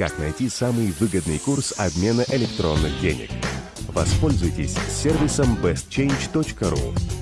как найти самый выгодный курс обмена электронных денег. Воспользуйтесь сервисом bestchange.ru.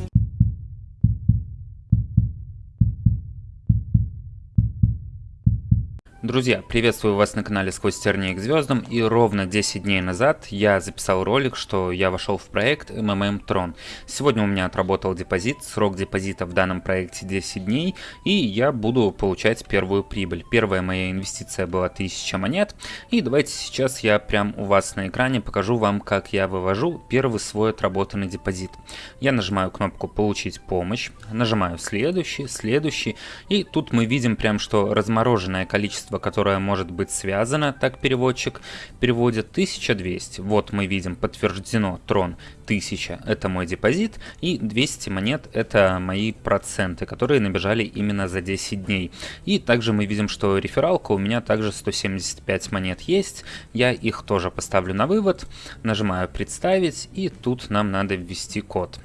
Друзья, приветствую вас на канале Сквозь тернии к звездам и ровно 10 дней назад я записал ролик, что я вошел в проект MMM Tron. Сегодня у меня отработал депозит, срок депозита в данном проекте 10 дней и я буду получать первую прибыль. Первая моя инвестиция была 1000 монет и давайте сейчас я прям у вас на экране покажу вам, как я вывожу первый свой отработанный депозит. Я нажимаю кнопку получить помощь, нажимаю следующий, следующий и тут мы видим прям, что размороженное количество которое может быть связано, так переводчик переводит 1200. Вот мы видим подтверждено трон 1000 это мой депозит и 200 монет это мои проценты, которые набежали именно за 10 дней. И также мы видим, что рефералка у меня также 175 монет есть, я их тоже поставлю на вывод, нажимаю представить и тут нам надо ввести код.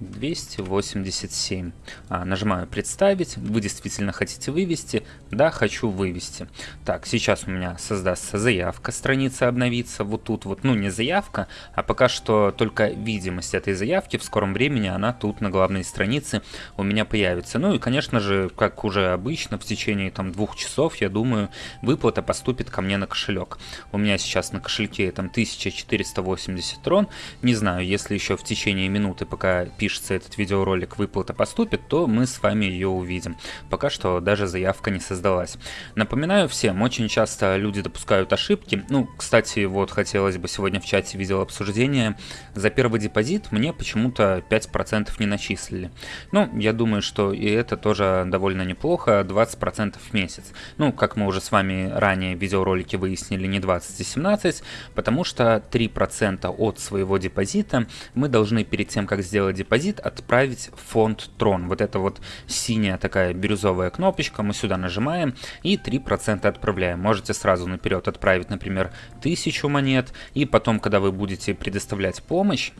287. А, нажимаю представить. Вы действительно хотите вывести? Да, хочу вывести. Так, сейчас у меня создастся заявка, страница обновится. Вот тут вот, ну не заявка, а пока что только видимость этой заявки. В скором времени она тут на главной странице у меня появится. Ну и, конечно же, как уже обычно, в течение там двух часов, я думаю, выплата поступит ко мне на кошелек. У меня сейчас на кошельке там 1480 трон. Не знаю, если еще в течение минуты, пока пишется запишется этот видеоролик, выплата поступит, то мы с вами ее увидим. Пока что даже заявка не создалась. Напоминаю всем, очень часто люди допускают ошибки. Ну, кстати, вот хотелось бы сегодня в чате видел обсуждение. За первый депозит мне почему-то 5% не начислили. Ну, я думаю, что и это тоже довольно неплохо, 20% в месяц. Ну, как мы уже с вами ранее в видеоролике выяснили, не 20, а 17, потому что 3% от своего депозита мы должны перед тем, как сделать депозит, депозит отправить в фонд Трон. Вот это вот синяя такая бирюзовая кнопочка, мы сюда нажимаем и 3% отправляем. Можете сразу наперед отправить, например, 1000 монет, и потом, когда вы будете предоставлять помощь,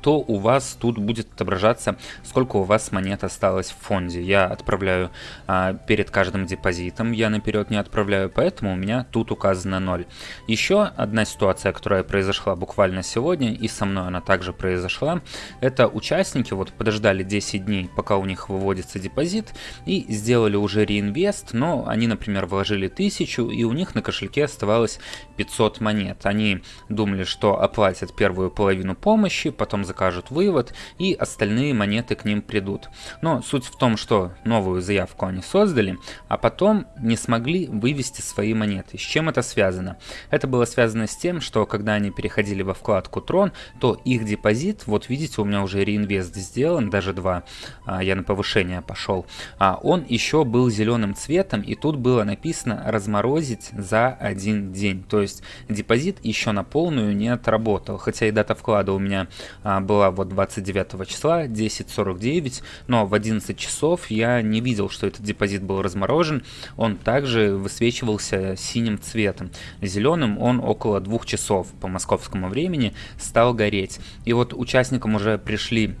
то у вас тут будет отображаться, сколько у вас монет осталось в фонде. Я отправляю а, перед каждым депозитом, я наперед не отправляю, поэтому у меня тут указано 0. Еще одна ситуация, которая произошла буквально сегодня, и со мной она также произошла, это участники вот подождали 10 дней, пока у них выводится депозит, и сделали уже реинвест, но они, например, вложили 1000, и у них на кошельке оставалось 500 монет. Они думали, что оплатят первую половину помощи, потом закажут вывод и остальные монеты к ним придут. Но суть в том, что новую заявку они создали, а потом не смогли вывести свои монеты. С чем это связано? Это было связано с тем, что когда они переходили во вкладку Трон, то их депозит, вот видите, у меня уже реинвест сделан, даже два, а, я на повышение пошел, а он еще был зеленым цветом, и тут было написано разморозить за один день. То есть депозит еще на полную не отработал, хотя и дата вклада у меня а, была вот 29 числа, 10.49, но в 11 часов я не видел, что этот депозит был разморожен, он также высвечивался синим цветом. Зеленым он около двух часов по московскому времени стал гореть. И вот участникам уже пришли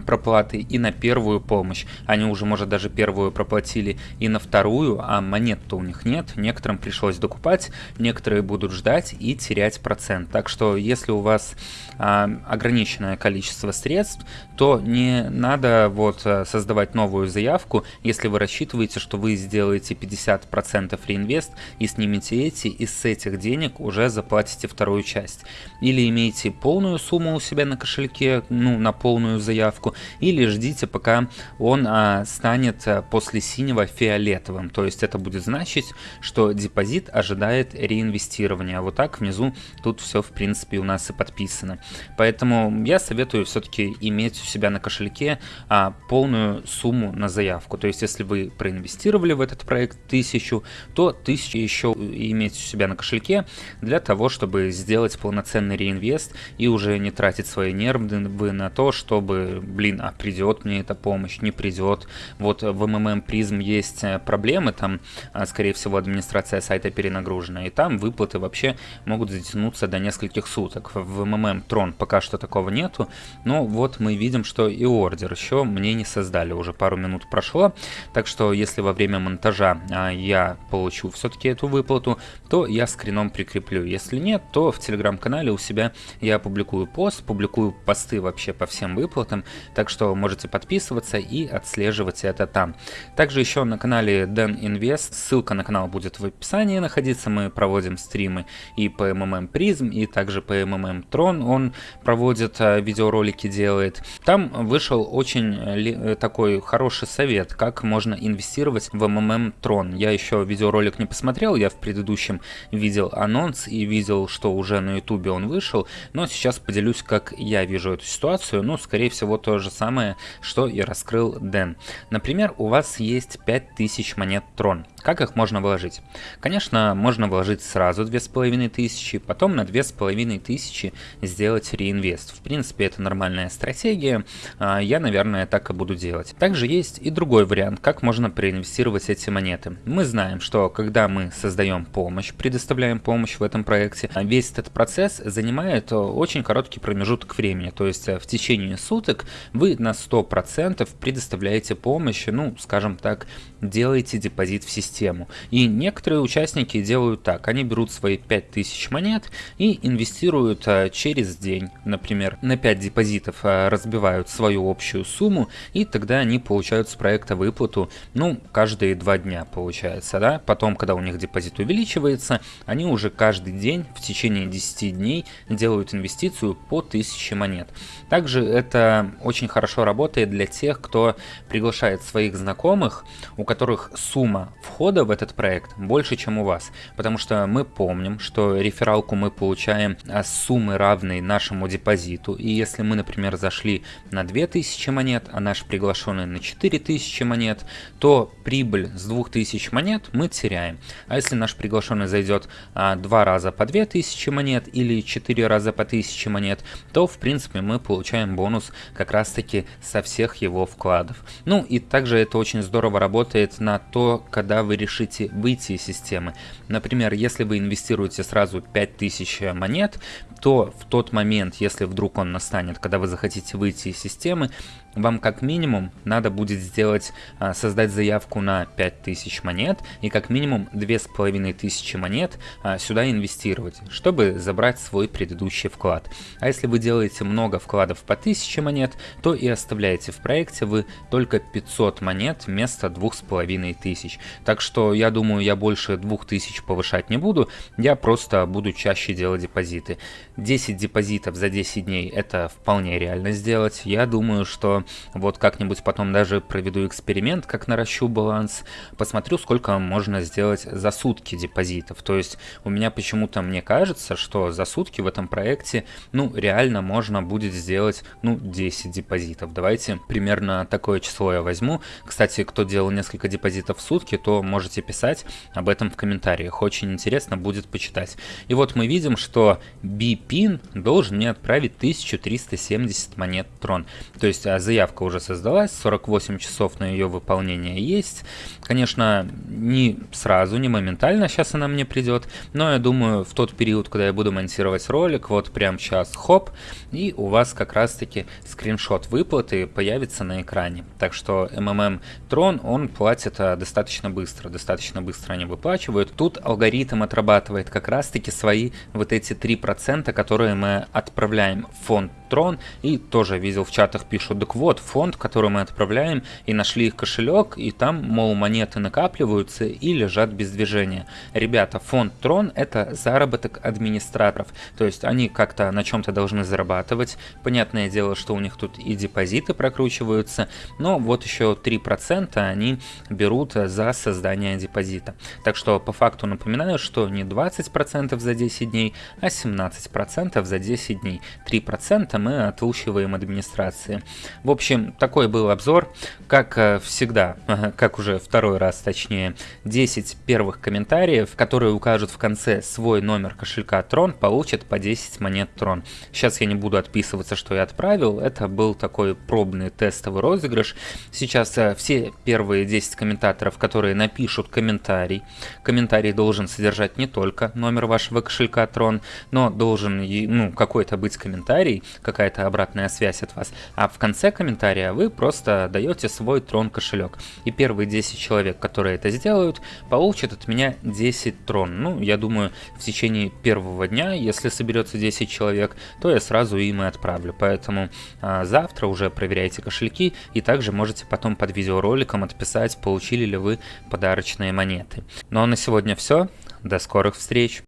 проплаты и на первую помощь. Они уже, может, даже первую проплатили и на вторую, а монет-то у них нет. Некоторым пришлось докупать, некоторые будут ждать и терять процент. Так что, если у вас а, ограниченное количество средств, то не надо вот а, создавать новую заявку, если вы рассчитываете, что вы сделаете 50% реинвест и снимете эти, и с этих денег уже заплатите вторую часть. Или имеете полную сумму у себя на кошельке, ну, на полную заявку, или ждите, пока он а, станет а, после синего фиолетовым. То есть это будет значить, что депозит ожидает реинвестирования. Вот так внизу тут все в принципе у нас и подписано. Поэтому я советую все-таки иметь у себя на кошельке а, полную сумму на заявку. То есть если вы проинвестировали в этот проект тысячу, то тысячу еще иметь у себя на кошельке для того, чтобы сделать полноценный реинвест и уже не тратить свои нервы на то, чтобы блин, а придет мне эта помощь, не придет. Вот в МММ призм есть э, проблемы, там, а, скорее всего, администрация сайта перенагружена, и там выплаты вообще могут затянуться до нескольких суток. В МММ Трон пока что такого нету, но вот мы видим, что и ордер еще мне не создали, уже пару минут прошло, так что если во время монтажа а, я получу все-таки эту выплату, то я скрином прикреплю. Если нет, то в телеграм-канале у себя я публикую пост, публикую посты вообще по всем выплатам, так что можете подписываться и отслеживать это там. Также еще на канале Dan Invest, ссылка на канал будет в описании находиться, мы проводим стримы и по MMM Prism, и также по MMM Tron он проводит а, видеоролики, делает. Там вышел очень э, такой хороший совет, как можно инвестировать в MMM Tron. Я еще видеоролик не посмотрел, я в предыдущем видел анонс и видел, что уже на ютубе он вышел, но сейчас поделюсь, как я вижу эту ситуацию, ну, скорее всего, то же самое, что и раскрыл Дэн. Например, у вас есть 5000 монет Трон. Как их можно вложить? Конечно, можно вложить сразу 2500, потом на 2500 сделать реинвест. В принципе, это нормальная стратегия, а, я, наверное, так и буду делать. Также есть и другой вариант, как можно проинвестировать эти монеты. Мы знаем, что когда мы создаем помощь, предоставляем помощь в этом проекте, весь этот процесс занимает очень короткий промежуток времени, то есть в течение суток вы на 100% предоставляете помощь, ну, скажем так, делаете депозит в систему. И некоторые участники делают так, они берут свои 5000 монет и инвестируют а, через день, например, на 5 депозитов а, разбивают свою общую сумму, и тогда они получают с проекта выплату, ну, каждые 2 дня получается, да, потом, когда у них депозит увеличивается, они уже каждый день в течение 10 дней делают инвестицию по 1000 монет. Также это очень хорошо работает для тех, кто приглашает своих знакомых, у которых сумма входа в этот проект больше, чем у вас. Потому что мы помним, что рефералку мы получаем с суммы равной нашему депозиту. И если мы, например, зашли на 2000 монет, а наш приглашенный на 4000 монет, то прибыль с 2000 монет мы теряем. А если наш приглашенный зайдет а, два раза по 2000 монет или 4 раза по 1000 монет, то в принципе мы получаем бонус как раз таки со всех его вкладов. Ну и также это очень здорово работает на то, когда вы решите выйти из системы. Например, если вы инвестируете сразу 5000 монет, то в тот момент, если вдруг он настанет, когда вы захотите выйти из системы, вам как минимум надо будет сделать, а, создать заявку на 5000 монет и как минимум 2500 монет а, сюда инвестировать, чтобы забрать свой предыдущий вклад. А если вы делаете много вкладов по 1000 монет, то и оставляете в проекте вы только 500 монет вместо 2500. Так что я думаю, я больше 2000 повышать не буду, я просто буду чаще делать депозиты. 10 депозитов за 10 дней это вполне реально сделать. Я думаю, что вот как-нибудь потом даже проведу эксперимент, как наращу баланс, посмотрю, сколько можно сделать за сутки депозитов. То есть у меня почему-то мне кажется, что за сутки в этом проекте, ну, реально можно будет сделать, ну, 10 депозитов. Давайте примерно такое число я возьму. Кстати, кто делал несколько депозитов в сутки, то можете писать об этом в комментариях. Очень интересно будет почитать. И вот мы видим, что BPIN должен мне отправить 1370 монет трон. То есть а за заявка уже создалась, 48 часов на ее выполнение есть. Конечно, не сразу, не моментально сейчас она мне придет, но я думаю, в тот период, когда я буду монтировать ролик, вот прям сейчас, хоп, и у вас как раз-таки скриншот выплаты появится на экране. Так что MMM Tron, он платит а, достаточно быстро, достаточно быстро они выплачивают. Тут алгоритм отрабатывает как раз-таки свои вот эти 3%, которые мы отправляем в фонд Tron, и тоже видел в чатах пишут, так вот, фонд, который мы отправляем, и нашли их кошелек, и там, мол, монеты накапливаются и лежат без движения. Ребята, фонд Трон это заработок администраторов, то есть они как-то на чем-то должны зарабатывать. Понятное дело, что у них тут и депозиты прокручиваются, но вот еще 3% они берут за создание депозита. Так что по факту напоминаю, что не 20% за 10 дней, а 17% за 10 дней. 3% мы отлучиваем администрации. В общем, такой был обзор. Как э, всегда, как уже второй раз точнее, 10 первых комментариев, которые укажут в конце свой номер кошелька Tron, получат по 10 монет Tron. Сейчас я не буду отписываться, что я отправил. Это был такой пробный тестовый розыгрыш. Сейчас э, все первые 10 комментаторов, которые напишут комментарий, комментарий должен содержать не только номер вашего кошелька Tron, но должен ну, какой-то быть комментарий, какая-то обратная связь от вас. А в конце комментария вы просто даете свой Tron кошелек. И первые 10 человек, которые это сделают, получат от меня 10 Трон. Ну, я думаю, в течение первого дня, если соберется 10 человек, то я сразу им и отправлю. Поэтому а, завтра уже проверяйте кошельки и также можете потом под видеороликом отписать, получили ли вы подарочные монеты. Ну а на сегодня все. До скорых встреч!